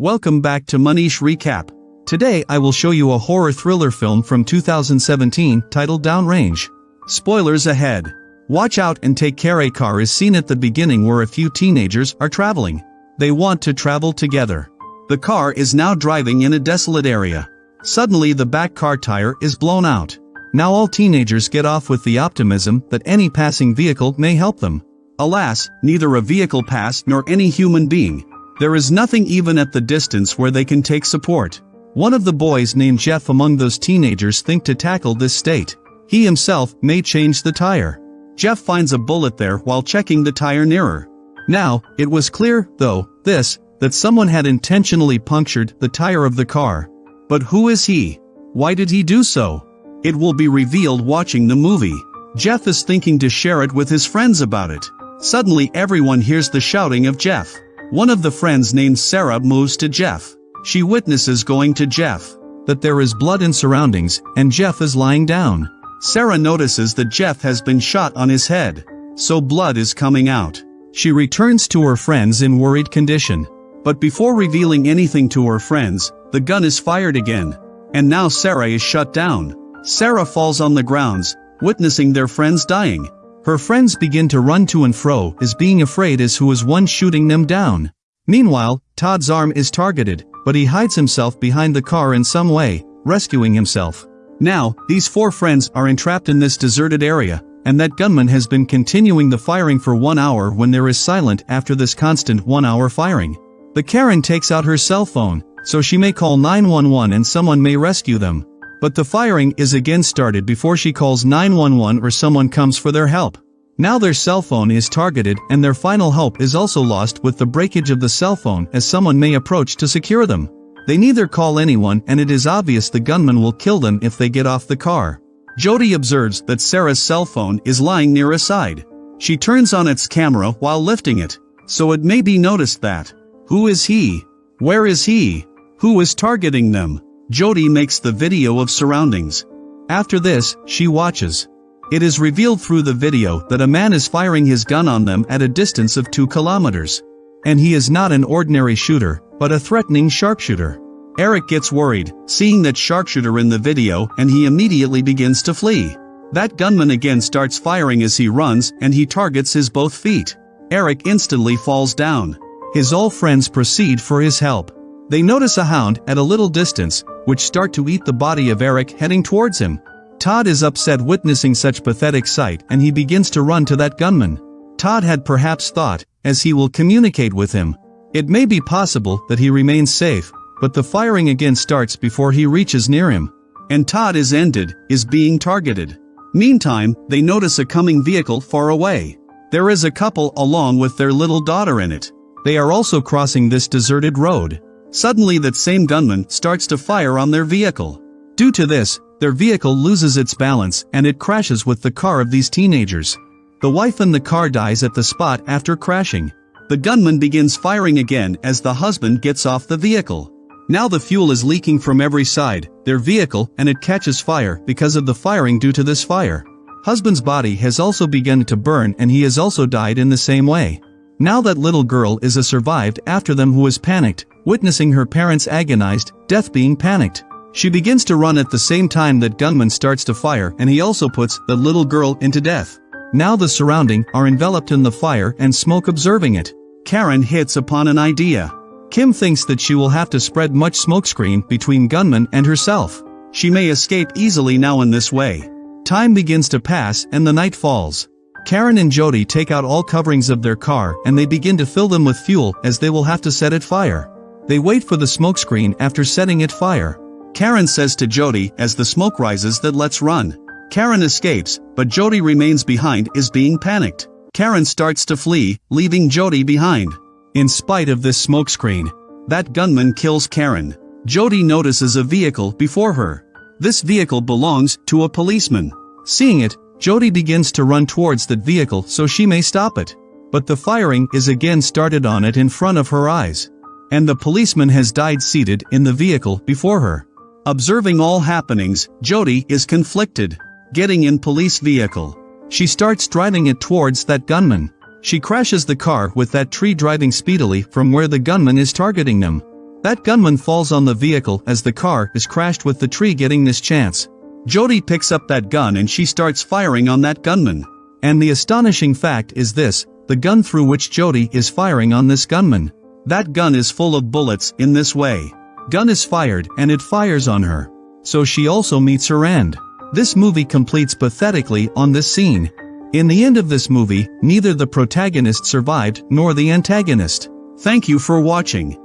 Welcome back to Manish Recap. Today I will show you a horror thriller film from 2017 titled Downrange. Spoilers ahead. Watch out and take care a car is seen at the beginning where a few teenagers are traveling. They want to travel together. The car is now driving in a desolate area. Suddenly the back car tire is blown out. Now all teenagers get off with the optimism that any passing vehicle may help them. Alas, neither a vehicle passed nor any human being. There is nothing even at the distance where they can take support. One of the boys named Jeff among those teenagers think to tackle this state. He himself may change the tire. Jeff finds a bullet there while checking the tire nearer. Now, it was clear, though, this, that someone had intentionally punctured the tire of the car. But who is he? Why did he do so? It will be revealed watching the movie. Jeff is thinking to share it with his friends about it. Suddenly everyone hears the shouting of Jeff. One of the friends named Sarah moves to Jeff. She witnesses going to Jeff. That there is blood in surroundings, and Jeff is lying down. Sarah notices that Jeff has been shot on his head. So blood is coming out. She returns to her friends in worried condition. But before revealing anything to her friends, the gun is fired again. And now Sarah is shut down. Sarah falls on the grounds, witnessing their friends dying. Her friends begin to run to and fro as being afraid as who is one shooting them down. Meanwhile, Todd's arm is targeted, but he hides himself behind the car in some way, rescuing himself. Now, these four friends are entrapped in this deserted area, and that gunman has been continuing the firing for one hour when there is silent after this constant one hour firing. The Karen takes out her cell phone, so she may call 911 and someone may rescue them. But the firing is again started before she calls 911 or someone comes for their help. Now their cell phone is targeted and their final hope is also lost with the breakage of the cell phone as someone may approach to secure them. They neither call anyone and it is obvious the gunman will kill them if they get off the car. Jody observes that Sarah's cell phone is lying near a side. She turns on its camera while lifting it. So it may be noticed that. Who is he? Where is he? Who is targeting them? Jody makes the video of surroundings. After this, she watches. It is revealed through the video that a man is firing his gun on them at a distance of 2 kilometers. And he is not an ordinary shooter, but a threatening sharpshooter. Eric gets worried, seeing that sharpshooter in the video and he immediately begins to flee. That gunman again starts firing as he runs and he targets his both feet. Eric instantly falls down. His all friends proceed for his help. They notice a hound at a little distance, which start to eat the body of Eric heading towards him. Todd is upset witnessing such pathetic sight and he begins to run to that gunman. Todd had perhaps thought, as he will communicate with him. It may be possible that he remains safe, but the firing again starts before he reaches near him. And Todd is ended, is being targeted. Meantime, they notice a coming vehicle far away. There is a couple along with their little daughter in it. They are also crossing this deserted road. Suddenly that same gunman starts to fire on their vehicle. Due to this, their vehicle loses its balance and it crashes with the car of these teenagers. The wife in the car dies at the spot after crashing. The gunman begins firing again as the husband gets off the vehicle. Now the fuel is leaking from every side, their vehicle, and it catches fire because of the firing due to this fire. Husband's body has also begun to burn and he has also died in the same way. Now that little girl is a survived after them who is panicked, witnessing her parents agonized, death being panicked. She begins to run at the same time that gunman starts to fire and he also puts the little girl into death. Now the surrounding are enveloped in the fire and smoke observing it. Karen hits upon an idea. Kim thinks that she will have to spread much smokescreen between gunman and herself. She may escape easily now in this way. Time begins to pass and the night falls. Karen and Jody take out all coverings of their car and they begin to fill them with fuel as they will have to set it fire. They wait for the smokescreen after setting it fire. Karen says to Jody as the smoke rises that let's run. Karen escapes, but Jody remains behind is being panicked. Karen starts to flee, leaving Jody behind. In spite of this smokescreen, that gunman kills Karen. Jody notices a vehicle before her. This vehicle belongs to a policeman. Seeing it, Jody begins to run towards that vehicle so she may stop it. But the firing is again started on it in front of her eyes. And the policeman has died seated in the vehicle before her. Observing all happenings, Jody is conflicted. Getting in police vehicle. She starts driving it towards that gunman. She crashes the car with that tree driving speedily from where the gunman is targeting them. That gunman falls on the vehicle as the car is crashed with the tree getting this chance. Jody picks up that gun and she starts firing on that gunman. And the astonishing fact is this, the gun through which Jody is firing on this gunman. That gun is full of bullets in this way. Gun is fired and it fires on her. So she also meets her end. This movie completes pathetically on this scene. In the end of this movie, neither the protagonist survived nor the antagonist. Thank you for watching.